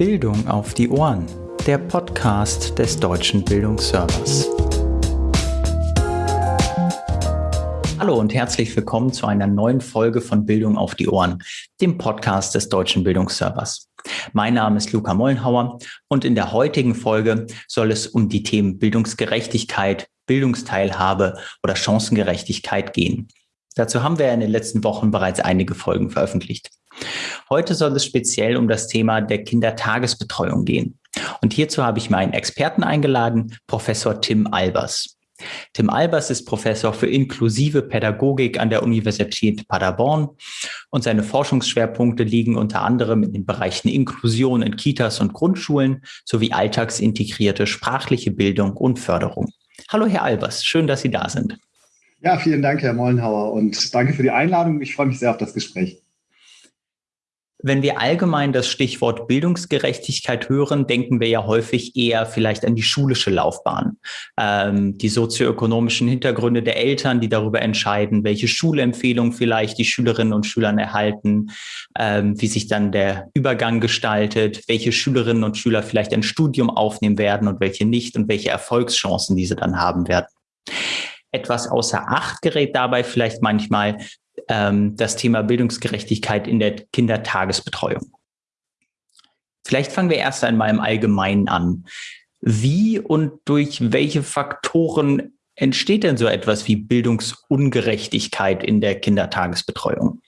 Bildung auf die Ohren, der Podcast des Deutschen Bildungsservers. Hallo und herzlich willkommen zu einer neuen Folge von Bildung auf die Ohren, dem Podcast des Deutschen Bildungsservers. Mein Name ist Luca Mollenhauer und in der heutigen Folge soll es um die Themen Bildungsgerechtigkeit, Bildungsteilhabe oder Chancengerechtigkeit gehen. Dazu haben wir in den letzten Wochen bereits einige Folgen veröffentlicht. Heute soll es speziell um das Thema der Kindertagesbetreuung gehen. Und hierzu habe ich meinen Experten eingeladen, Professor Tim Albers. Tim Albers ist Professor für inklusive Pädagogik an der Universität Paderborn und seine Forschungsschwerpunkte liegen unter anderem in den Bereichen Inklusion in Kitas und Grundschulen sowie alltagsintegrierte sprachliche Bildung und Förderung. Hallo, Herr Albers, schön, dass Sie da sind. Ja, vielen Dank, Herr Mollenhauer, und danke für die Einladung. Ich freue mich sehr auf das Gespräch. Wenn wir allgemein das Stichwort Bildungsgerechtigkeit hören, denken wir ja häufig eher vielleicht an die schulische Laufbahn, ähm, die sozioökonomischen Hintergründe der Eltern, die darüber entscheiden, welche Schulempfehlung vielleicht die Schülerinnen und Schüler erhalten, ähm, wie sich dann der Übergang gestaltet, welche Schülerinnen und Schüler vielleicht ein Studium aufnehmen werden und welche nicht und welche Erfolgschancen diese dann haben werden. Etwas außer Acht gerät dabei vielleicht manchmal, ähm, das Thema Bildungsgerechtigkeit in der Kindertagesbetreuung. Vielleicht fangen wir erst einmal im Allgemeinen an. Wie und durch welche Faktoren entsteht denn so etwas wie Bildungsungerechtigkeit in der Kindertagesbetreuung?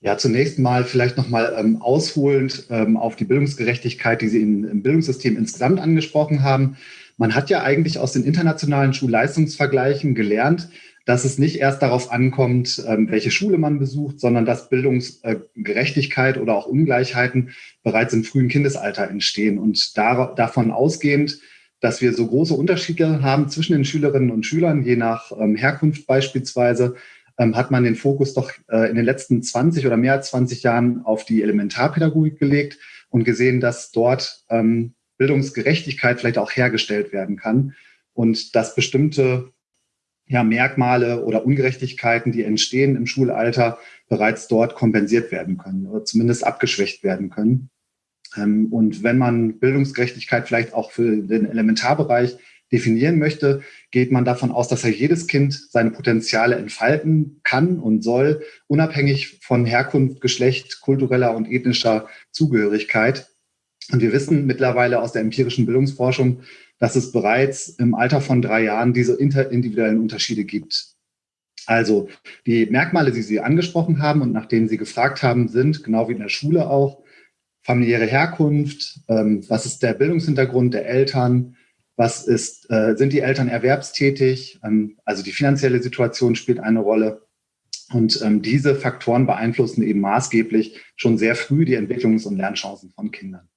Ja, zunächst mal vielleicht nochmal ähm, ausholend ähm, auf die Bildungsgerechtigkeit, die Sie in, im Bildungssystem insgesamt angesprochen haben. Man hat ja eigentlich aus den internationalen Schulleistungsvergleichen gelernt, dass es nicht erst darauf ankommt, ähm, welche Schule man besucht, sondern dass Bildungsgerechtigkeit oder auch Ungleichheiten bereits im frühen Kindesalter entstehen. Und davon ausgehend, dass wir so große Unterschiede haben zwischen den Schülerinnen und Schülern, je nach ähm, Herkunft beispielsweise, ähm, hat man den Fokus doch äh, in den letzten 20 oder mehr als 20 Jahren auf die Elementarpädagogik gelegt und gesehen, dass dort Bildungsgerechtigkeit vielleicht auch hergestellt werden kann und dass bestimmte ja, Merkmale oder Ungerechtigkeiten, die entstehen im Schulalter, bereits dort kompensiert werden können oder zumindest abgeschwächt werden können. Ähm, und wenn man Bildungsgerechtigkeit vielleicht auch für den Elementarbereich definieren möchte, geht man davon aus, dass ja jedes Kind seine Potenziale entfalten kann und soll, unabhängig von Herkunft, Geschlecht, kultureller und ethnischer Zugehörigkeit. Und wir wissen mittlerweile aus der empirischen Bildungsforschung, dass es bereits im Alter von drei Jahren diese interindividuellen Unterschiede gibt. Also die Merkmale, die Sie angesprochen haben und nach denen Sie gefragt haben, sind, genau wie in der Schule auch, familiäre Herkunft, ähm, was ist der Bildungshintergrund der Eltern, was ist, äh, sind die Eltern erwerbstätig, ähm, also die finanzielle Situation spielt eine Rolle. Und ähm, diese Faktoren beeinflussen eben maßgeblich schon sehr früh die Entwicklungs- und Lernchancen von Kindern.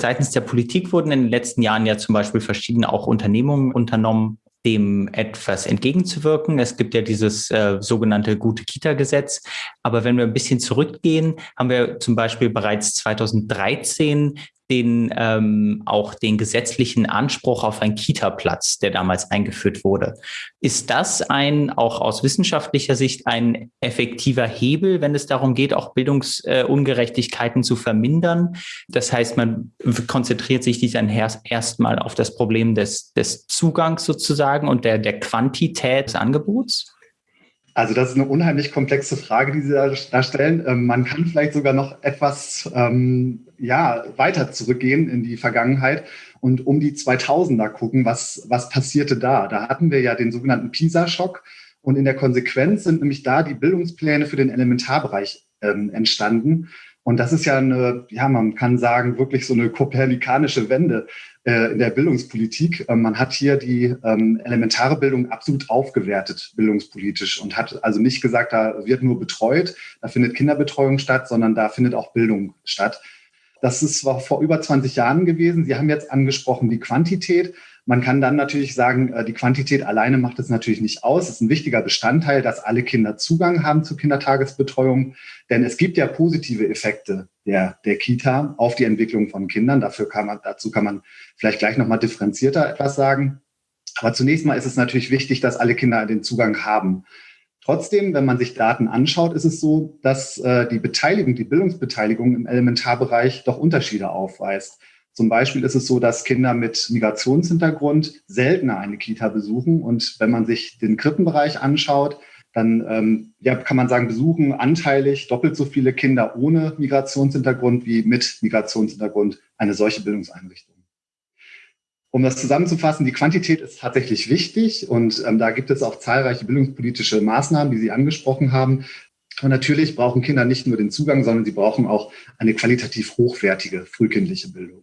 Seitens der Politik wurden in den letzten Jahren ja zum Beispiel verschiedene auch Unternehmungen unternommen, dem etwas entgegenzuwirken. Es gibt ja dieses äh, sogenannte gute Kita-Gesetz. Aber wenn wir ein bisschen zurückgehen, haben wir zum Beispiel bereits 2013 den ähm, auch den gesetzlichen Anspruch auf einen Kita-Platz, der damals eingeführt wurde. Ist das ein auch aus wissenschaftlicher Sicht ein effektiver Hebel, wenn es darum geht, auch Bildungsungerechtigkeiten äh, zu vermindern? Das heißt, man konzentriert sich dies dann erstmal auf das Problem des, des Zugangs sozusagen und der, der Quantität des Angebots? Also das ist eine unheimlich komplexe Frage, die Sie da stellen. Ähm, man kann vielleicht sogar noch etwas ähm, ja, weiter zurückgehen in die Vergangenheit und um die 2000er gucken, was, was passierte da. Da hatten wir ja den sogenannten PISA-Schock und in der Konsequenz sind nämlich da die Bildungspläne für den Elementarbereich ähm, entstanden. Und das ist ja eine, ja, man kann sagen, wirklich so eine kopernikanische Wende in der Bildungspolitik. Ähm, man hat hier die ähm, elementare Bildung absolut aufgewertet, bildungspolitisch, und hat also nicht gesagt, da wird nur betreut, da findet Kinderbetreuung statt, sondern da findet auch Bildung statt. Das ist vor über 20 Jahren gewesen. Sie haben jetzt angesprochen die Quantität. Man kann dann natürlich sagen, äh, die Quantität alleine macht es natürlich nicht aus. Es ist ein wichtiger Bestandteil, dass alle Kinder Zugang haben zur Kindertagesbetreuung. Denn es gibt ja positive Effekte der, der Kita auf die Entwicklung von Kindern. Dafür kann man, dazu kann man vielleicht gleich nochmal differenzierter etwas sagen. Aber zunächst mal ist es natürlich wichtig, dass alle Kinder den Zugang haben. Trotzdem, wenn man sich Daten anschaut, ist es so, dass äh, die Beteiligung, die Bildungsbeteiligung im Elementarbereich doch Unterschiede aufweist. Zum Beispiel ist es so, dass Kinder mit Migrationshintergrund seltener eine Kita besuchen. Und wenn man sich den Krippenbereich anschaut, dann ähm, ja, kann man sagen, besuchen anteilig doppelt so viele Kinder ohne Migrationshintergrund wie mit Migrationshintergrund eine solche Bildungseinrichtung. Um das zusammenzufassen, die Quantität ist tatsächlich wichtig und ähm, da gibt es auch zahlreiche bildungspolitische Maßnahmen, die Sie angesprochen haben. Und natürlich brauchen Kinder nicht nur den Zugang, sondern sie brauchen auch eine qualitativ hochwertige frühkindliche Bildung.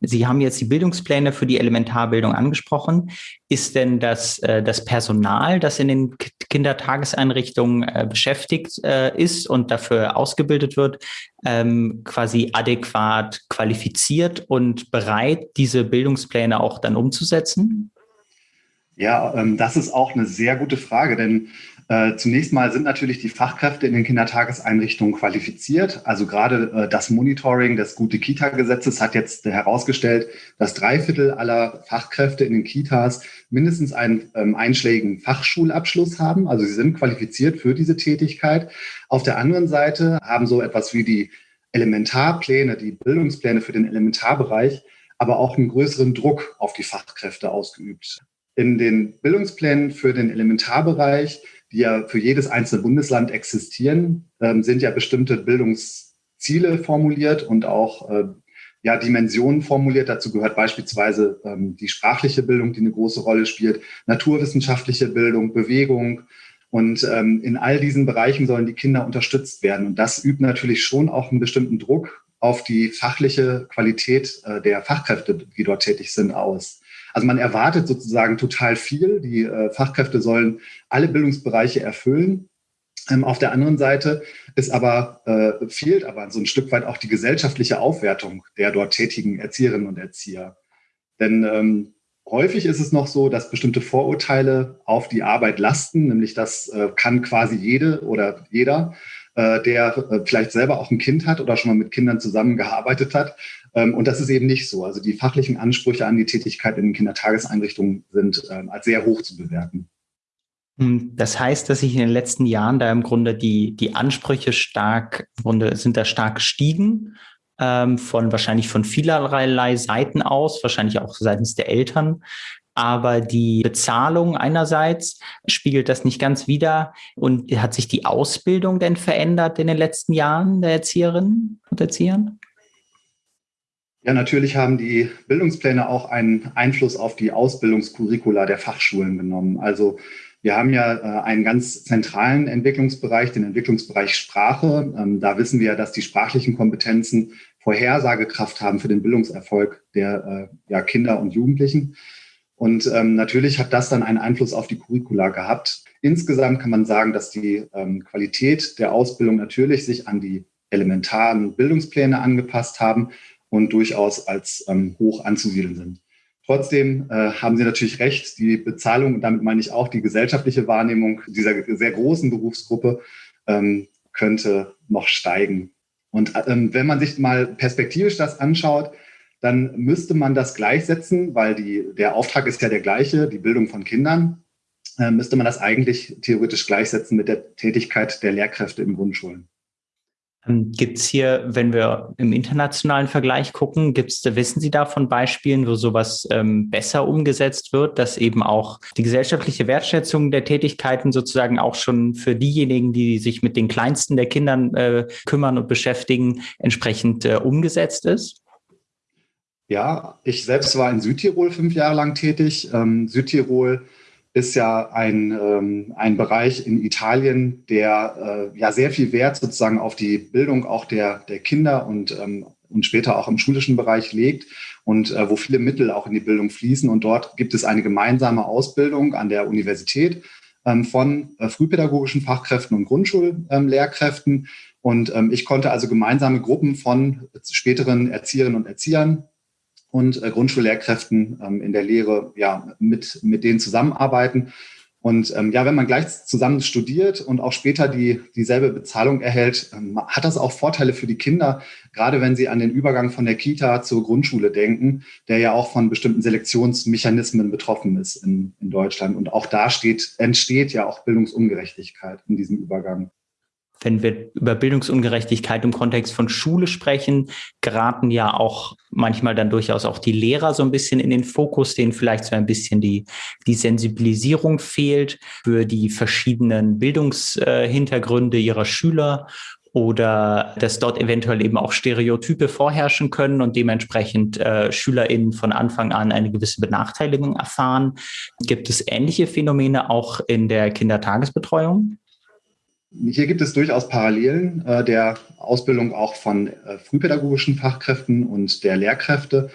Sie haben jetzt die Bildungspläne für die Elementarbildung angesprochen. Ist denn das, äh, das Personal, das in den Kindertageseinrichtungen äh, beschäftigt äh, ist und dafür ausgebildet wird, ähm, quasi adäquat qualifiziert und bereit, diese Bildungspläne auch dann umzusetzen? Ja, ähm, das ist auch eine sehr gute Frage, denn äh, zunächst mal sind natürlich die Fachkräfte in den Kindertageseinrichtungen qualifiziert. Also gerade äh, das Monitoring des Gute-Kita-Gesetzes hat jetzt herausgestellt, dass drei Viertel aller Fachkräfte in den Kitas mindestens einen ähm, einschlägigen Fachschulabschluss haben. Also sie sind qualifiziert für diese Tätigkeit. Auf der anderen Seite haben so etwas wie die Elementarpläne, die Bildungspläne für den Elementarbereich, aber auch einen größeren Druck auf die Fachkräfte ausgeübt. In den Bildungsplänen für den Elementarbereich die ja für jedes einzelne Bundesland existieren, ähm, sind ja bestimmte Bildungsziele formuliert und auch äh, ja, Dimensionen formuliert. Dazu gehört beispielsweise ähm, die sprachliche Bildung, die eine große Rolle spielt, naturwissenschaftliche Bildung, Bewegung. Und ähm, in all diesen Bereichen sollen die Kinder unterstützt werden. Und das übt natürlich schon auch einen bestimmten Druck auf die fachliche Qualität äh, der Fachkräfte, die dort tätig sind, aus. Also man erwartet sozusagen total viel. Die äh, Fachkräfte sollen alle Bildungsbereiche erfüllen. Ähm, auf der anderen Seite ist aber, äh, fehlt aber so ein Stück weit auch die gesellschaftliche Aufwertung der dort tätigen Erzieherinnen und Erzieher. Denn ähm, häufig ist es noch so, dass bestimmte Vorurteile auf die Arbeit lasten, nämlich das äh, kann quasi jede oder jeder, der äh, vielleicht selber auch ein Kind hat oder schon mal mit Kindern zusammengearbeitet hat, ähm, und das ist eben nicht so. Also die fachlichen Ansprüche an die Tätigkeit in den Kindertageseinrichtungen sind ähm, als sehr hoch zu bewerten. Hm, das heißt, dass sich in den letzten Jahren da im Grunde die, die Ansprüche stark, sind da stark gestiegen, ähm, von wahrscheinlich von vielerlei Seiten aus, wahrscheinlich auch seitens der Eltern. Aber die Bezahlung einerseits spiegelt das nicht ganz wider. Und hat sich die Ausbildung denn verändert in den letzten Jahren der Erzieherinnen und Erziehern? Ja, natürlich haben die Bildungspläne auch einen Einfluss auf die Ausbildungskurricula der Fachschulen genommen. Also wir haben ja äh, einen ganz zentralen Entwicklungsbereich, den Entwicklungsbereich Sprache. Ähm, da wissen wir, dass die sprachlichen Kompetenzen Vorhersagekraft haben für den Bildungserfolg der äh, Kinder und Jugendlichen. Und ähm, natürlich hat das dann einen Einfluss auf die Curricula gehabt. Insgesamt kann man sagen, dass die ähm, Qualität der Ausbildung natürlich sich an die elementaren Bildungspläne angepasst haben, und durchaus als ähm, hoch anzusiedeln sind. Trotzdem äh, haben Sie natürlich recht, die Bezahlung, und damit meine ich auch die gesellschaftliche Wahrnehmung dieser sehr großen Berufsgruppe, ähm, könnte noch steigen. Und ähm, wenn man sich mal perspektivisch das anschaut, dann müsste man das gleichsetzen, weil die, der Auftrag ist ja der gleiche, die Bildung von Kindern, äh, müsste man das eigentlich theoretisch gleichsetzen mit der Tätigkeit der Lehrkräfte in Grundschulen. Ähm, gibt es hier, wenn wir im internationalen Vergleich gucken, gibt's, wissen Sie da von Beispielen, wo sowas ähm, besser umgesetzt wird, dass eben auch die gesellschaftliche Wertschätzung der Tätigkeiten sozusagen auch schon für diejenigen, die sich mit den kleinsten der Kindern äh, kümmern und beschäftigen, entsprechend äh, umgesetzt ist? Ja, ich selbst war in Südtirol fünf Jahre lang tätig. Ähm, Südtirol ist ja ein, ähm, ein Bereich in Italien, der äh, ja sehr viel Wert sozusagen auf die Bildung auch der, der Kinder und, ähm, und später auch im schulischen Bereich legt und äh, wo viele Mittel auch in die Bildung fließen. Und dort gibt es eine gemeinsame Ausbildung an der Universität ähm, von äh, frühpädagogischen Fachkräften und Grundschullehrkräften. und ähm, ich konnte also gemeinsame Gruppen von späteren Erzieherinnen und Erziehern und äh, Grundschullehrkräften ähm, in der Lehre ja mit, mit denen zusammenarbeiten. Und ähm, ja, wenn man gleich zusammen studiert und auch später die, dieselbe Bezahlung erhält, ähm, hat das auch Vorteile für die Kinder, gerade wenn sie an den Übergang von der Kita zur Grundschule denken, der ja auch von bestimmten Selektionsmechanismen betroffen ist in, in Deutschland. Und auch da steht, entsteht ja auch Bildungsungerechtigkeit in diesem Übergang wenn wir über Bildungsungerechtigkeit im Kontext von Schule sprechen, geraten ja auch manchmal dann durchaus auch die Lehrer so ein bisschen in den Fokus, denen vielleicht so ein bisschen die, die Sensibilisierung fehlt für die verschiedenen Bildungshintergründe ihrer Schüler oder dass dort eventuell eben auch Stereotype vorherrschen können und dementsprechend äh, SchülerInnen von Anfang an eine gewisse Benachteiligung erfahren. Gibt es ähnliche Phänomene auch in der Kindertagesbetreuung? Hier gibt es durchaus Parallelen äh, der Ausbildung auch von äh, frühpädagogischen Fachkräften und der Lehrkräfte.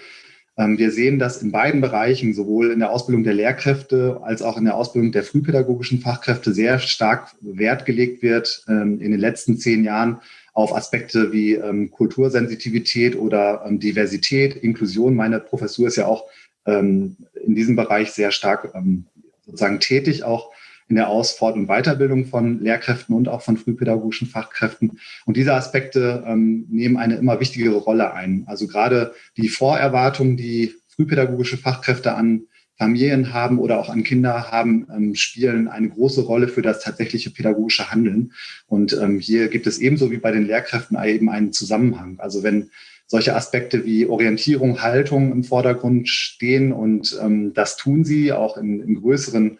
Ähm, wir sehen, dass in beiden Bereichen, sowohl in der Ausbildung der Lehrkräfte als auch in der Ausbildung der frühpädagogischen Fachkräfte, sehr stark Wert gelegt wird ähm, in den letzten zehn Jahren auf Aspekte wie ähm, Kultursensitivität oder ähm, Diversität, Inklusion. Meine Professur ist ja auch ähm, in diesem Bereich sehr stark ähm, sozusagen tätig, auch in der Aus-, Fort- und Weiterbildung von Lehrkräften und auch von frühpädagogischen Fachkräften. Und diese Aspekte ähm, nehmen eine immer wichtigere Rolle ein. Also gerade die Vorerwartungen, die frühpädagogische Fachkräfte an Familien haben oder auch an Kinder haben, ähm, spielen eine große Rolle für das tatsächliche pädagogische Handeln. Und ähm, hier gibt es ebenso wie bei den Lehrkräften eben einen Zusammenhang. Also wenn solche Aspekte wie Orientierung, Haltung im Vordergrund stehen und ähm, das tun sie auch in, in größeren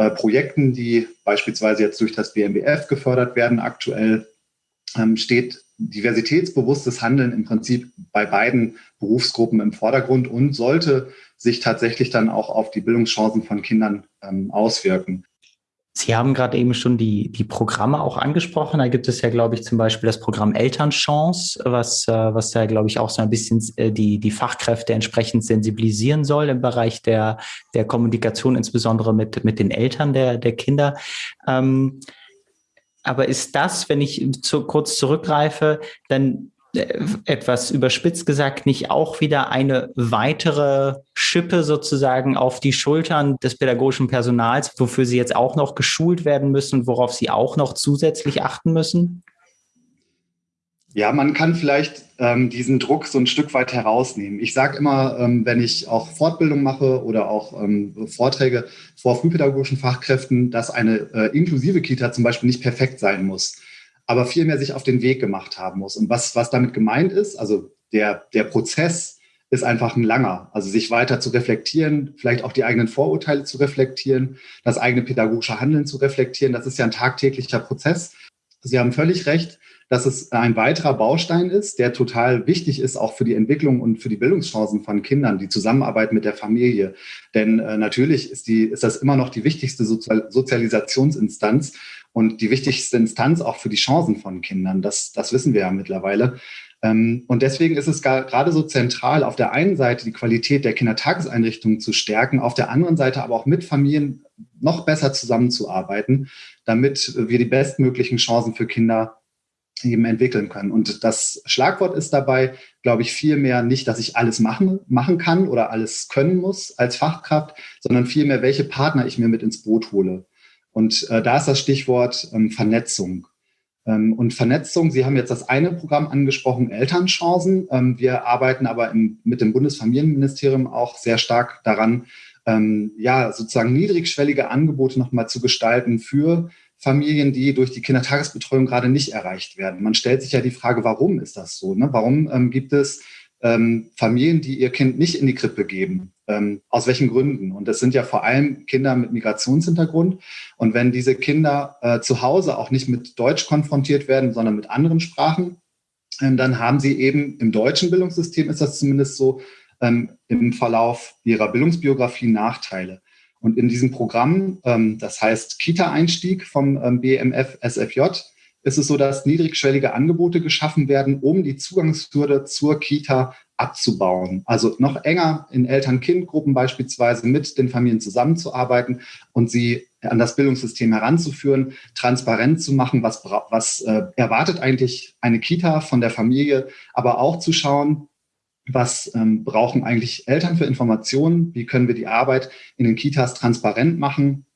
äh, Projekten, die beispielsweise jetzt durch das BMBF gefördert werden. Aktuell ähm, steht diversitätsbewusstes Handeln im Prinzip bei beiden Berufsgruppen im Vordergrund und sollte sich tatsächlich dann auch auf die Bildungschancen von Kindern ähm, auswirken. Sie haben gerade eben schon die, die Programme auch angesprochen. Da gibt es ja, glaube ich, zum Beispiel das Programm Elternchance, was, äh, was da, glaube ich, auch so ein bisschen äh, die, die Fachkräfte entsprechend sensibilisieren soll im Bereich der, der Kommunikation, insbesondere mit, mit den Eltern der, der Kinder. Ähm, aber ist das, wenn ich zu, kurz zurückgreife, dann etwas überspitzt gesagt nicht auch wieder eine weitere Schippe sozusagen auf die Schultern des pädagogischen Personals, wofür sie jetzt auch noch geschult werden müssen, worauf sie auch noch zusätzlich achten müssen? Ja, man kann vielleicht ähm, diesen Druck so ein Stück weit herausnehmen. Ich sage immer, ähm, wenn ich auch Fortbildung mache oder auch ähm, Vorträge vor frühpädagogischen Fachkräften, dass eine äh, inklusive Kita zum Beispiel nicht perfekt sein muss aber vielmehr sich auf den Weg gemacht haben muss. Und was, was damit gemeint ist, also der, der Prozess ist einfach ein langer. Also sich weiter zu reflektieren, vielleicht auch die eigenen Vorurteile zu reflektieren, das eigene pädagogische Handeln zu reflektieren, das ist ja ein tagtäglicher Prozess. Sie haben völlig recht, dass es ein weiterer Baustein ist, der total wichtig ist, auch für die Entwicklung und für die Bildungschancen von Kindern, die Zusammenarbeit mit der Familie. Denn äh, natürlich ist, die, ist das immer noch die wichtigste Sozial Sozialisationsinstanz und die wichtigste Instanz auch für die Chancen von Kindern. Das, das wissen wir ja mittlerweile. Ähm, und deswegen ist es gerade so zentral, auf der einen Seite die Qualität der Kindertageseinrichtungen zu stärken, auf der anderen Seite aber auch mit Familien noch besser zusammenzuarbeiten, damit wir die bestmöglichen Chancen für Kinder eben entwickeln können. Und das Schlagwort ist dabei, glaube ich, vielmehr nicht, dass ich alles machen, machen kann oder alles können muss als Fachkraft, sondern vielmehr, welche Partner ich mir mit ins Boot hole. Und äh, da ist das Stichwort ähm, Vernetzung. Ähm, und Vernetzung, Sie haben jetzt das eine Programm angesprochen, Elternchancen. Ähm, wir arbeiten aber im, mit dem Bundesfamilienministerium auch sehr stark daran, ähm, ja, sozusagen niedrigschwellige Angebote nochmal zu gestalten für Familien, die durch die Kindertagesbetreuung gerade nicht erreicht werden. Man stellt sich ja die Frage, warum ist das so? Ne? Warum ähm, gibt es ähm, Familien, die ihr Kind nicht in die Krippe geben? Ähm, aus welchen Gründen? Und das sind ja vor allem Kinder mit Migrationshintergrund. Und wenn diese Kinder äh, zu Hause auch nicht mit Deutsch konfrontiert werden, sondern mit anderen Sprachen, äh, dann haben sie eben im deutschen Bildungssystem, ist das zumindest so, ähm, im Verlauf ihrer Bildungsbiografie Nachteile. Und in diesem Programm, ähm, das heißt Kita-Einstieg vom ähm, BMF SFJ, ist es so, dass niedrigschwellige Angebote geschaffen werden, um die Zugangshürde zur Kita abzubauen. Also noch enger in Eltern-Kind-Gruppen beispielsweise mit den Familien zusammenzuarbeiten und sie an das Bildungssystem heranzuführen, transparent zu machen, was, was äh, erwartet eigentlich eine Kita von der Familie, aber auch zu schauen, was ähm, brauchen eigentlich Eltern für Informationen, wie können wir die Arbeit in den Kitas transparent machen,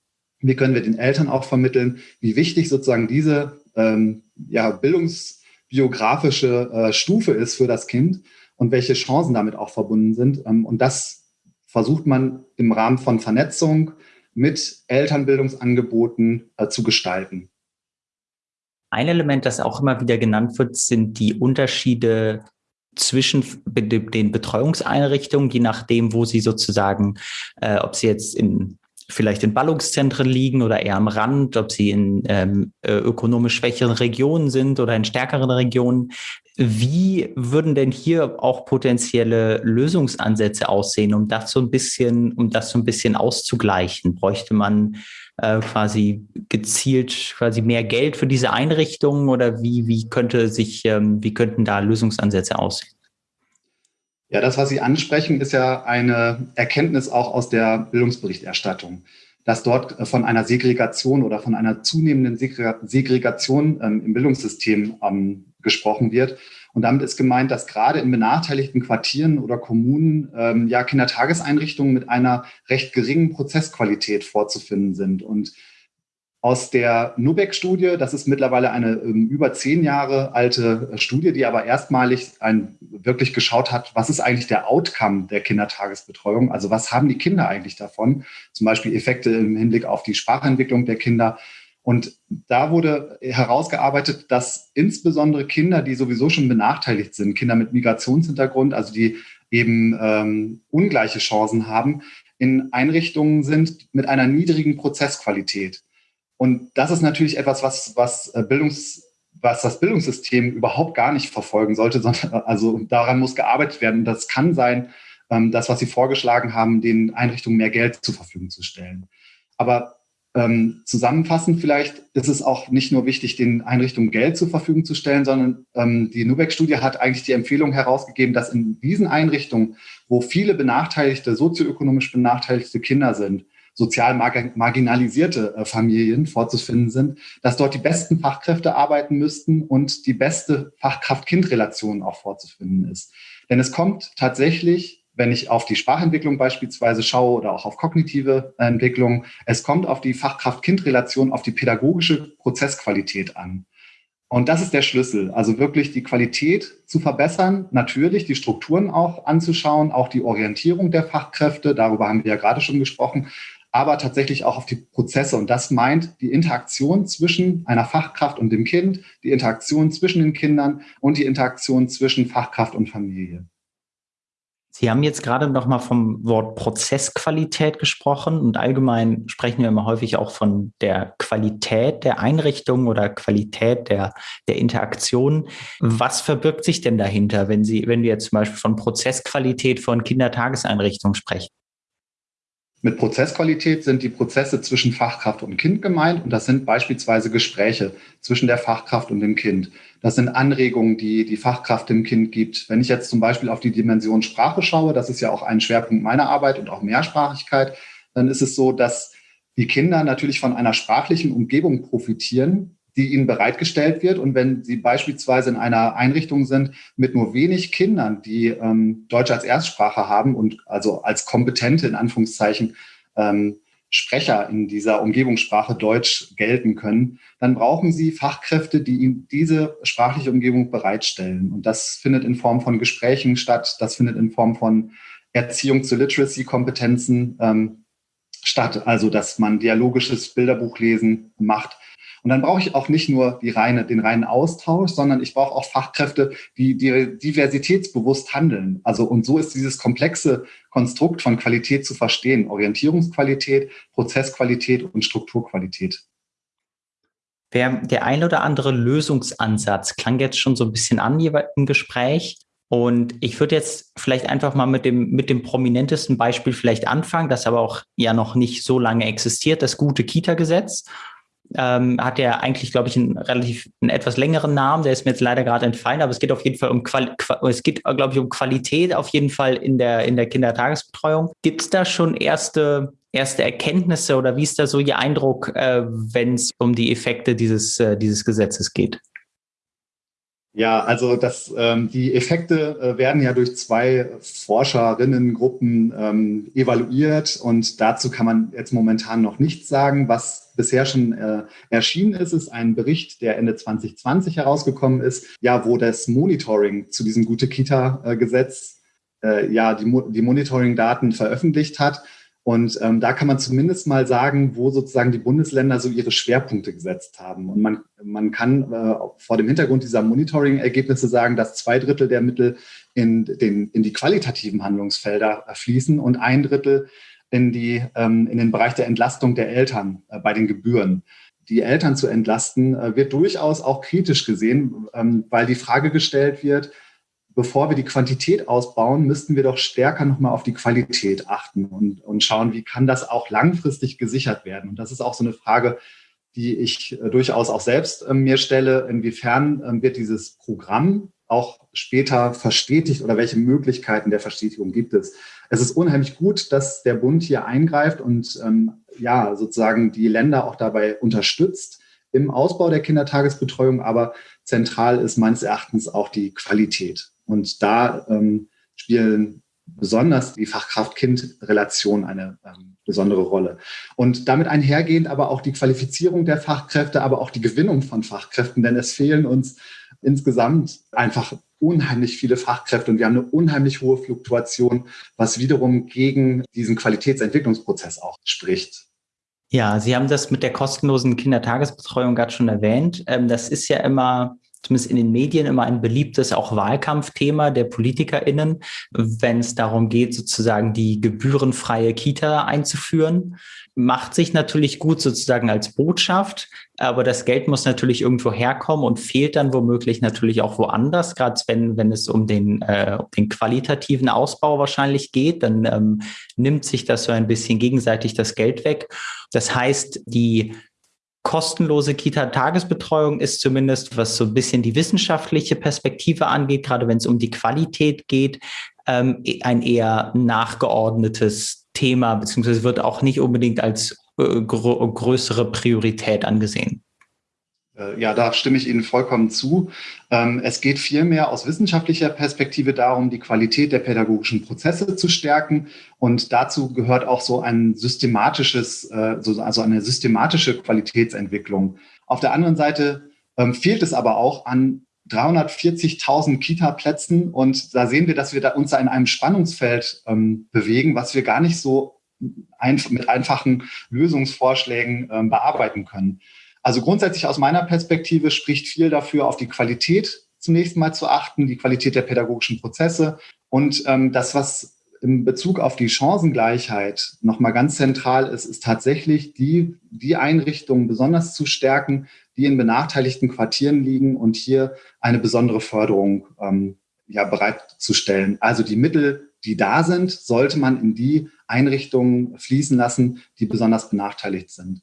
wie können wir den Eltern auch vermitteln, wie wichtig sozusagen diese ähm, ja, bildungsbiografische äh, Stufe ist für das Kind und welche Chancen damit auch verbunden sind. Ähm, und das versucht man im Rahmen von Vernetzung mit Elternbildungsangeboten äh, zu gestalten. Ein Element, das auch immer wieder genannt wird, sind die Unterschiede zwischen den Betreuungseinrichtungen, je nachdem, wo sie sozusagen, äh, ob sie jetzt in vielleicht in Ballungszentren liegen oder eher am Rand, ob sie in ähm, äh, ökonomisch schwächeren Regionen sind oder in stärkeren Regionen. Wie würden denn hier auch potenzielle Lösungsansätze aussehen, um das so ein bisschen, um das so ein bisschen auszugleichen? Bräuchte man äh, quasi gezielt quasi mehr Geld für diese Einrichtungen oder wie, wie könnte sich, ähm, wie könnten da Lösungsansätze aussehen? Ja, das, was Sie ansprechen, ist ja eine Erkenntnis auch aus der Bildungsberichterstattung, dass dort äh, von einer Segregation oder von einer zunehmenden Segregation ähm, im Bildungssystem ähm, gesprochen wird. Und damit ist gemeint, dass gerade in benachteiligten Quartieren oder Kommunen ähm, ja Kindertageseinrichtungen mit einer recht geringen Prozessqualität vorzufinden sind. Und aus der Nubeck-Studie, das ist mittlerweile eine ähm, über zehn Jahre alte äh, Studie, die aber erstmalig ein, wirklich geschaut hat, was ist eigentlich der Outcome der Kindertagesbetreuung? Also was haben die Kinder eigentlich davon? Zum Beispiel Effekte im Hinblick auf die Sprachentwicklung der Kinder, und da wurde herausgearbeitet, dass insbesondere Kinder, die sowieso schon benachteiligt sind, Kinder mit Migrationshintergrund, also die eben ähm, ungleiche Chancen haben, in Einrichtungen sind mit einer niedrigen Prozessqualität. Und das ist natürlich etwas, was, was, äh, Bildungs, was das Bildungssystem überhaupt gar nicht verfolgen sollte, sondern also daran muss gearbeitet werden. Und das kann sein, ähm, das, was Sie vorgeschlagen haben, den Einrichtungen mehr Geld zur Verfügung zu stellen. Aber ähm, zusammenfassend vielleicht ist es auch nicht nur wichtig, den Einrichtungen Geld zur Verfügung zu stellen, sondern ähm, die Nubeck-Studie hat eigentlich die Empfehlung herausgegeben, dass in diesen Einrichtungen, wo viele benachteiligte, sozioökonomisch benachteiligte Kinder sind, sozial marginalisierte äh, Familien vorzufinden sind, dass dort die besten Fachkräfte arbeiten müssten und die beste Fachkraft-Kind-Relation auch vorzufinden ist. Denn es kommt tatsächlich wenn ich auf die Sprachentwicklung beispielsweise schaue oder auch auf kognitive Entwicklung, es kommt auf die Fachkraft-Kind-Relation, auf die pädagogische Prozessqualität an. Und das ist der Schlüssel, also wirklich die Qualität zu verbessern, natürlich die Strukturen auch anzuschauen, auch die Orientierung der Fachkräfte, darüber haben wir ja gerade schon gesprochen, aber tatsächlich auch auf die Prozesse. Und das meint die Interaktion zwischen einer Fachkraft und dem Kind, die Interaktion zwischen den Kindern und die Interaktion zwischen Fachkraft und Familie. Sie haben jetzt gerade noch mal vom Wort Prozessqualität gesprochen und allgemein sprechen wir immer häufig auch von der Qualität der Einrichtung oder Qualität der, der Interaktion. Was verbirgt sich denn dahinter, wenn Sie, wenn wir jetzt zum Beispiel von Prozessqualität von Kindertageseinrichtungen sprechen? Mit Prozessqualität sind die Prozesse zwischen Fachkraft und Kind gemeint und das sind beispielsweise Gespräche zwischen der Fachkraft und dem Kind. Das sind Anregungen, die die Fachkraft dem Kind gibt. Wenn ich jetzt zum Beispiel auf die Dimension Sprache schaue, das ist ja auch ein Schwerpunkt meiner Arbeit und auch Mehrsprachigkeit, dann ist es so, dass die Kinder natürlich von einer sprachlichen Umgebung profitieren, die ihnen bereitgestellt wird. Und wenn sie beispielsweise in einer Einrichtung sind mit nur wenig Kindern, die ähm, Deutsch als Erstsprache haben und also als kompetente, in Anführungszeichen, ähm, Sprecher in dieser Umgebungssprache Deutsch gelten können, dann brauchen sie Fachkräfte, die ihnen diese sprachliche Umgebung bereitstellen. Und das findet in Form von Gesprächen statt, das findet in Form von Erziehung zu Literacy-Kompetenzen ähm, statt, also dass man dialogisches Bilderbuchlesen macht, und dann brauche ich auch nicht nur die reine, den reinen Austausch, sondern ich brauche auch Fachkräfte, die, diversitätsbewusst handeln. Also und so ist dieses komplexe Konstrukt von Qualität zu verstehen. Orientierungsqualität, Prozessqualität und Strukturqualität. Der ein oder andere Lösungsansatz klang jetzt schon so ein bisschen an im Gespräch. Und ich würde jetzt vielleicht einfach mal mit dem, mit dem prominentesten Beispiel vielleicht anfangen, das aber auch ja noch nicht so lange existiert, das gute Kita-Gesetz ähm, hat ja eigentlich, glaube ich, einen relativ einen etwas längeren Namen. Der ist mir jetzt leider gerade entfallen, aber es geht auf jeden Fall um Qual es geht, glaube ich, um Qualität auf jeden Fall in der in der Kindertagesbetreuung. Gibt es da schon erste erste Erkenntnisse oder wie ist da so Ihr Eindruck, äh, wenn es um die Effekte dieses äh, dieses Gesetzes geht? Ja, also das, ähm, die Effekte äh, werden ja durch zwei Forscherinnengruppen ähm, evaluiert und dazu kann man jetzt momentan noch nichts sagen. Was bisher schon äh, erschienen ist, ist ein Bericht, der Ende 2020 herausgekommen ist, ja, wo das Monitoring zu diesem Gute-Kita-Gesetz äh, ja die, die Monitoring-Daten veröffentlicht hat. Und ähm, da kann man zumindest mal sagen, wo sozusagen die Bundesländer so ihre Schwerpunkte gesetzt haben. Und man, man kann äh, vor dem Hintergrund dieser Monitoring-Ergebnisse sagen, dass zwei Drittel der Mittel in, den, in die qualitativen Handlungsfelder fließen und ein Drittel in, die, ähm, in den Bereich der Entlastung der Eltern äh, bei den Gebühren. Die Eltern zu entlasten, äh, wird durchaus auch kritisch gesehen, ähm, weil die Frage gestellt wird, bevor wir die Quantität ausbauen, müssten wir doch stärker nochmal auf die Qualität achten und, und schauen, wie kann das auch langfristig gesichert werden. Und das ist auch so eine Frage, die ich äh, durchaus auch selbst äh, mir stelle. Inwiefern äh, wird dieses Programm auch später verstetigt oder welche Möglichkeiten der Verstetigung gibt es? Es ist unheimlich gut, dass der Bund hier eingreift und ähm, ja, sozusagen die Länder auch dabei unterstützt im Ausbau der Kindertagesbetreuung, aber zentral ist meines Erachtens auch die Qualität. Und da ähm, spielen besonders die Fachkraft-Kind-Relation eine ähm, besondere Rolle. Und damit einhergehend aber auch die Qualifizierung der Fachkräfte, aber auch die Gewinnung von Fachkräften, denn es fehlen uns insgesamt einfach unheimlich viele Fachkräfte und wir haben eine unheimlich hohe Fluktuation, was wiederum gegen diesen Qualitätsentwicklungsprozess auch spricht. Ja, Sie haben das mit der kostenlosen Kindertagesbetreuung gerade schon erwähnt. Ähm, das ist ja immer zumindest in den Medien immer ein beliebtes auch Wahlkampfthema der PolitikerInnen, wenn es darum geht, sozusagen die gebührenfreie Kita einzuführen. Macht sich natürlich gut sozusagen als Botschaft, aber das Geld muss natürlich irgendwo herkommen und fehlt dann womöglich natürlich auch woanders, gerade wenn, wenn es um den, äh, den qualitativen Ausbau wahrscheinlich geht, dann ähm, nimmt sich das so ein bisschen gegenseitig das Geld weg. Das heißt, die kostenlose Kita-Tagesbetreuung ist zumindest, was so ein bisschen die wissenschaftliche Perspektive angeht, gerade wenn es um die Qualität geht, ähm, ein eher nachgeordnetes Thema, beziehungsweise wird auch nicht unbedingt als äh, gr größere Priorität angesehen. Äh, ja, da stimme ich Ihnen vollkommen zu. Ähm, es geht vielmehr aus wissenschaftlicher Perspektive darum, die Qualität der pädagogischen Prozesse zu stärken. Und dazu gehört auch so ein systematisches, äh, also eine systematische Qualitätsentwicklung. Auf der anderen Seite ähm, fehlt es aber auch an 340.000 Kita-Plätzen. Und da sehen wir, dass wir uns in einem Spannungsfeld ähm, bewegen, was wir gar nicht so mit einfachen Lösungsvorschlägen bearbeiten können. Also grundsätzlich aus meiner Perspektive spricht viel dafür, auf die Qualität zunächst mal zu achten, die Qualität der pädagogischen Prozesse und ähm, das, was in Bezug auf die Chancengleichheit nochmal ganz zentral ist, ist tatsächlich die, die Einrichtungen besonders zu stärken, die in benachteiligten Quartieren liegen und hier eine besondere Förderung ähm, ja, bereitzustellen. Also die Mittel, die da sind, sollte man in die Einrichtungen fließen lassen, die besonders benachteiligt sind.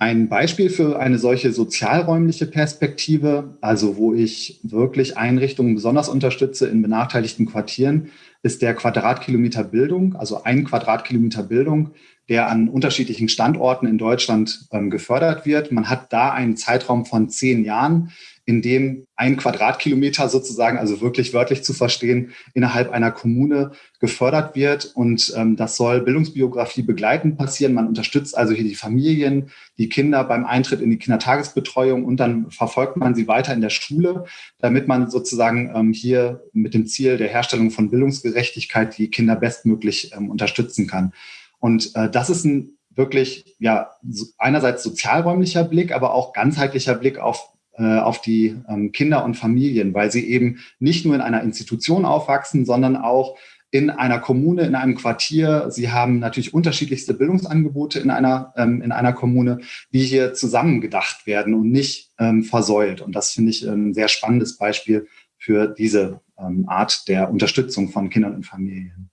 Ein Beispiel für eine solche sozialräumliche Perspektive, also wo ich wirklich Einrichtungen besonders unterstütze in benachteiligten Quartieren, ist der Quadratkilometer Bildung, also ein Quadratkilometer Bildung, der an unterschiedlichen Standorten in Deutschland ähm, gefördert wird. Man hat da einen Zeitraum von zehn Jahren, in dem ein Quadratkilometer sozusagen, also wirklich wörtlich zu verstehen, innerhalb einer Kommune gefördert wird. Und ähm, das soll Bildungsbiografie begleitend passieren. Man unterstützt also hier die Familien, die Kinder beim Eintritt in die Kindertagesbetreuung und dann verfolgt man sie weiter in der Schule, damit man sozusagen ähm, hier mit dem Ziel der Herstellung von Bildungsgerechtigkeit die Kinder bestmöglich ähm, unterstützen kann. Und äh, das ist ein wirklich, ja, einerseits sozialräumlicher Blick, aber auch ganzheitlicher Blick auf auf die ähm, Kinder und Familien, weil sie eben nicht nur in einer Institution aufwachsen, sondern auch in einer Kommune, in einem Quartier. Sie haben natürlich unterschiedlichste Bildungsangebote in einer, ähm, in einer Kommune, die hier zusammengedacht werden und nicht ähm, versäult. Und das finde ich ein sehr spannendes Beispiel für diese ähm, Art der Unterstützung von Kindern und Familien.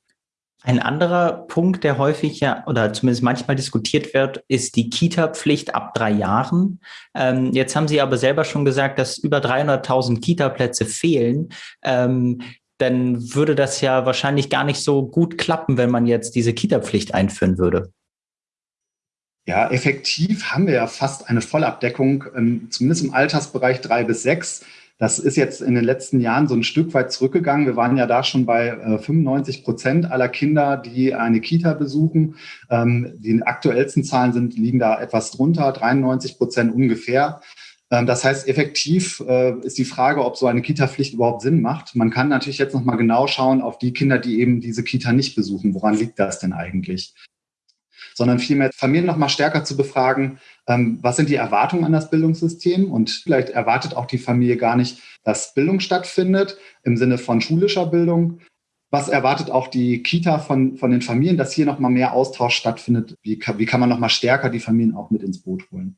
Ein anderer Punkt, der häufig ja oder zumindest manchmal diskutiert wird, ist die Kita-Pflicht ab drei Jahren. Ähm, jetzt haben Sie aber selber schon gesagt, dass über 300.000 Kita-Plätze fehlen. Ähm, dann würde das ja wahrscheinlich gar nicht so gut klappen, wenn man jetzt diese Kita-Pflicht einführen würde. Ja, effektiv haben wir ja fast eine Vollabdeckung, ähm, zumindest im Altersbereich drei bis sechs. Das ist jetzt in den letzten Jahren so ein Stück weit zurückgegangen. Wir waren ja da schon bei äh, 95 Prozent aller Kinder, die eine Kita besuchen. Ähm, die aktuellsten Zahlen sind, liegen da etwas drunter, 93 Prozent ungefähr. Ähm, das heißt, effektiv äh, ist die Frage, ob so eine Kita-Pflicht überhaupt Sinn macht. Man kann natürlich jetzt noch mal genau schauen auf die Kinder, die eben diese Kita nicht besuchen. Woran liegt das denn eigentlich? Sondern vielmehr Familien noch mal stärker zu befragen, ähm, was sind die Erwartungen an das Bildungssystem und vielleicht erwartet auch die Familie gar nicht, dass Bildung stattfindet im Sinne von schulischer Bildung. Was erwartet auch die Kita von, von den Familien, dass hier noch mal mehr Austausch stattfindet? Wie kann, wie kann man noch mal stärker die Familien auch mit ins Boot holen?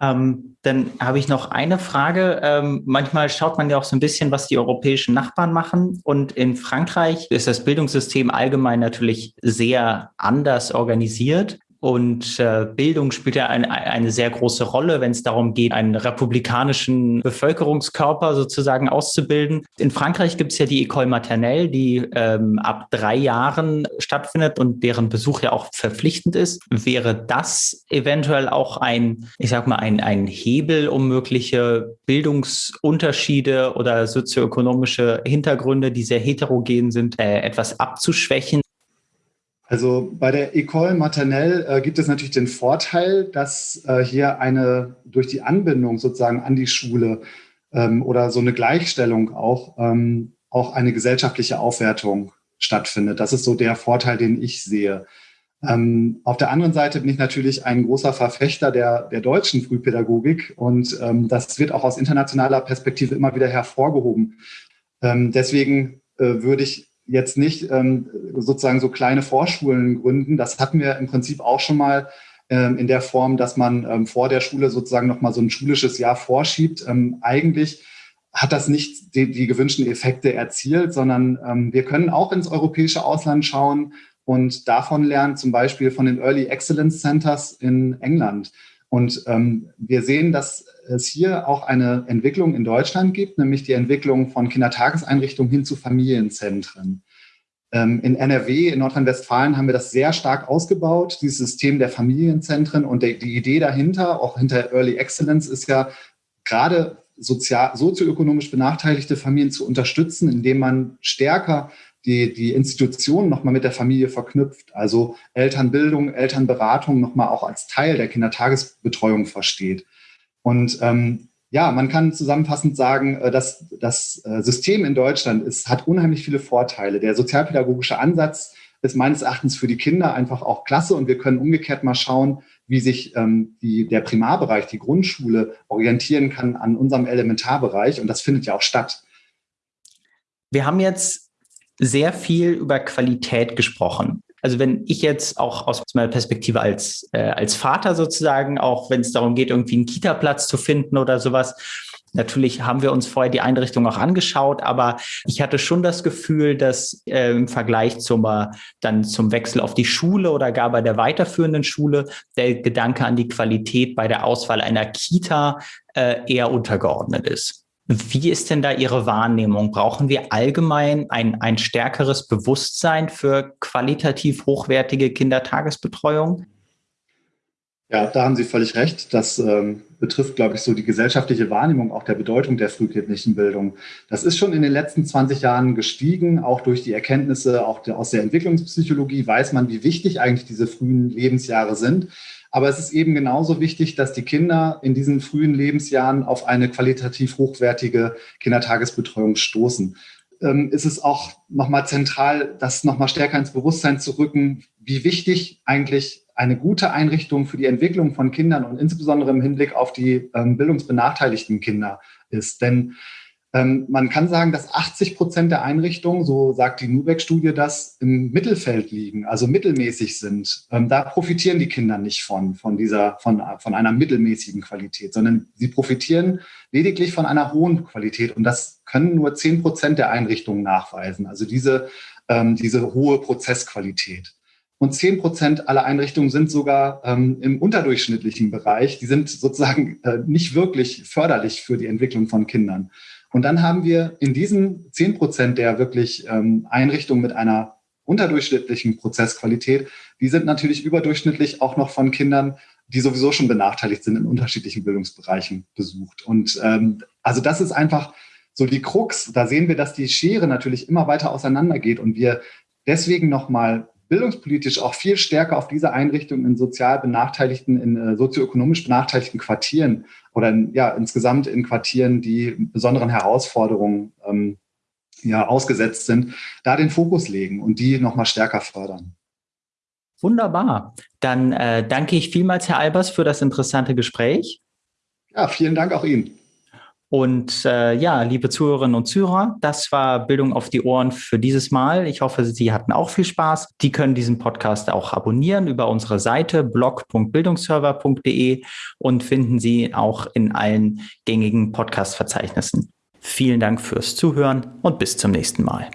Ähm, dann habe ich noch eine Frage. Ähm, manchmal schaut man ja auch so ein bisschen, was die europäischen Nachbarn machen. Und in Frankreich ist das Bildungssystem allgemein natürlich sehr anders organisiert. Und äh, Bildung spielt ja eine, eine sehr große Rolle, wenn es darum geht, einen republikanischen Bevölkerungskörper sozusagen auszubilden. In Frankreich gibt es ja die École Maternelle, die ähm, ab drei Jahren stattfindet und deren Besuch ja auch verpflichtend ist. Wäre das eventuell auch ein, ich sag mal, ein, ein Hebel, um mögliche Bildungsunterschiede oder sozioökonomische Hintergründe, die sehr heterogen sind, äh, etwas abzuschwächen? Also bei der École Maternelle äh, gibt es natürlich den Vorteil, dass äh, hier eine durch die Anbindung sozusagen an die Schule ähm, oder so eine Gleichstellung auch, ähm, auch eine gesellschaftliche Aufwertung stattfindet. Das ist so der Vorteil, den ich sehe. Ähm, auf der anderen Seite bin ich natürlich ein großer Verfechter der, der deutschen Frühpädagogik und ähm, das wird auch aus internationaler Perspektive immer wieder hervorgehoben. Ähm, deswegen äh, würde ich jetzt nicht ähm, sozusagen so kleine Vorschulen gründen. Das hatten wir im Prinzip auch schon mal ähm, in der Form, dass man ähm, vor der Schule sozusagen nochmal so ein schulisches Jahr vorschiebt. Ähm, eigentlich hat das nicht die, die gewünschten Effekte erzielt, sondern ähm, wir können auch ins europäische Ausland schauen und davon lernen, zum Beispiel von den Early Excellence Centers in England. Und ähm, wir sehen, dass es hier auch eine Entwicklung in Deutschland gibt, nämlich die Entwicklung von Kindertageseinrichtungen hin zu Familienzentren. Ähm, in NRW, in Nordrhein-Westfalen haben wir das sehr stark ausgebaut, dieses System der Familienzentren. Und die, die Idee dahinter, auch hinter Early Excellence, ist ja gerade sozial, sozioökonomisch benachteiligte Familien zu unterstützen, indem man stärker die, die Institutionen nochmal mit der Familie verknüpft. Also Elternbildung, Elternberatung nochmal auch als Teil der Kindertagesbetreuung versteht. Und ähm, ja, man kann zusammenfassend sagen, äh, dass das äh, System in Deutschland ist, hat unheimlich viele Vorteile. Der sozialpädagogische Ansatz ist meines Erachtens für die Kinder einfach auch klasse und wir können umgekehrt mal schauen, wie sich ähm, die, der Primarbereich, die Grundschule orientieren kann an unserem Elementarbereich und das findet ja auch statt. Wir haben jetzt sehr viel über Qualität gesprochen. Also wenn ich jetzt auch aus meiner Perspektive als, äh, als Vater sozusagen, auch wenn es darum geht, irgendwie einen Kita-Platz zu finden oder sowas, Natürlich haben wir uns vorher die Einrichtung auch angeschaut, aber ich hatte schon das Gefühl, dass äh, im Vergleich zum, äh, dann zum Wechsel auf die Schule oder gar bei der weiterführenden Schule der Gedanke an die Qualität bei der Auswahl einer Kita äh, eher untergeordnet ist. Wie ist denn da Ihre Wahrnehmung? Brauchen wir allgemein ein, ein stärkeres Bewusstsein für qualitativ hochwertige Kindertagesbetreuung? Ja, da haben Sie völlig recht. Das ähm, betrifft, glaube ich, so die gesellschaftliche Wahrnehmung auch der Bedeutung der frühkindlichen Bildung. Das ist schon in den letzten 20 Jahren gestiegen, auch durch die Erkenntnisse auch der, aus der Entwicklungspsychologie weiß man, wie wichtig eigentlich diese frühen Lebensjahre sind. Aber es ist eben genauso wichtig, dass die Kinder in diesen frühen Lebensjahren auf eine qualitativ hochwertige Kindertagesbetreuung stoßen. Ähm, ist es auch nochmal zentral, das nochmal stärker ins Bewusstsein zu rücken, wie wichtig eigentlich eine gute Einrichtung für die Entwicklung von Kindern und insbesondere im Hinblick auf die ähm, bildungsbenachteiligten Kinder ist. Denn man kann sagen, dass 80 Prozent der Einrichtungen, so sagt die Nubeck-Studie, das im Mittelfeld liegen, also mittelmäßig sind. Ähm, da profitieren die Kinder nicht von, von dieser, von, von einer mittelmäßigen Qualität, sondern sie profitieren lediglich von einer hohen Qualität. Und das können nur 10 Prozent der Einrichtungen nachweisen. Also diese, ähm, diese hohe Prozessqualität. Und 10 Prozent aller Einrichtungen sind sogar ähm, im unterdurchschnittlichen Bereich. Die sind sozusagen äh, nicht wirklich förderlich für die Entwicklung von Kindern. Und dann haben wir in diesen 10 Prozent der wirklich ähm, Einrichtungen mit einer unterdurchschnittlichen Prozessqualität, die sind natürlich überdurchschnittlich auch noch von Kindern, die sowieso schon benachteiligt sind in unterschiedlichen Bildungsbereichen besucht. Und ähm, Also das ist einfach so die Krux. Da sehen wir, dass die Schere natürlich immer weiter auseinandergeht und wir deswegen nochmal bildungspolitisch auch viel stärker auf diese Einrichtungen in sozial benachteiligten, in äh, sozioökonomisch benachteiligten Quartieren oder in, ja, insgesamt in Quartieren, die besonderen Herausforderungen ähm, ja, ausgesetzt sind, da den Fokus legen und die nochmal stärker fördern. Wunderbar. Dann äh, danke ich vielmals, Herr Albers, für das interessante Gespräch. Ja, vielen Dank auch Ihnen. Und äh, ja, liebe Zuhörerinnen und Zuhörer, das war Bildung auf die Ohren für dieses Mal. Ich hoffe, Sie hatten auch viel Spaß. Die können diesen Podcast auch abonnieren über unsere Seite blog.bildungsserver.de und finden Sie auch in allen gängigen Podcast-Verzeichnissen. Vielen Dank fürs Zuhören und bis zum nächsten Mal.